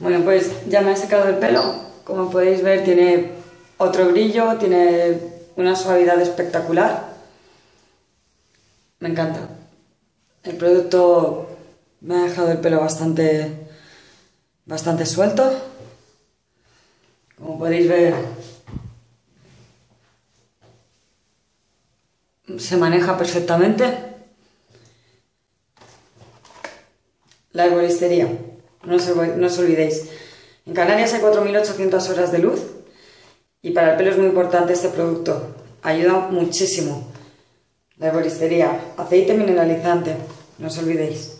Bueno, pues ya me he secado el pelo. Como podéis ver, tiene otro brillo, tiene una suavidad espectacular. Me encanta. El producto me ha dejado el pelo bastante, bastante suelto. Como podéis ver, se maneja perfectamente. La herboristería, no os, no os olvidéis. En Canarias hay 4.800 horas de luz y para el pelo es muy importante este producto. Ayuda muchísimo. La herboristería, aceite mineralizante, no os olvidéis.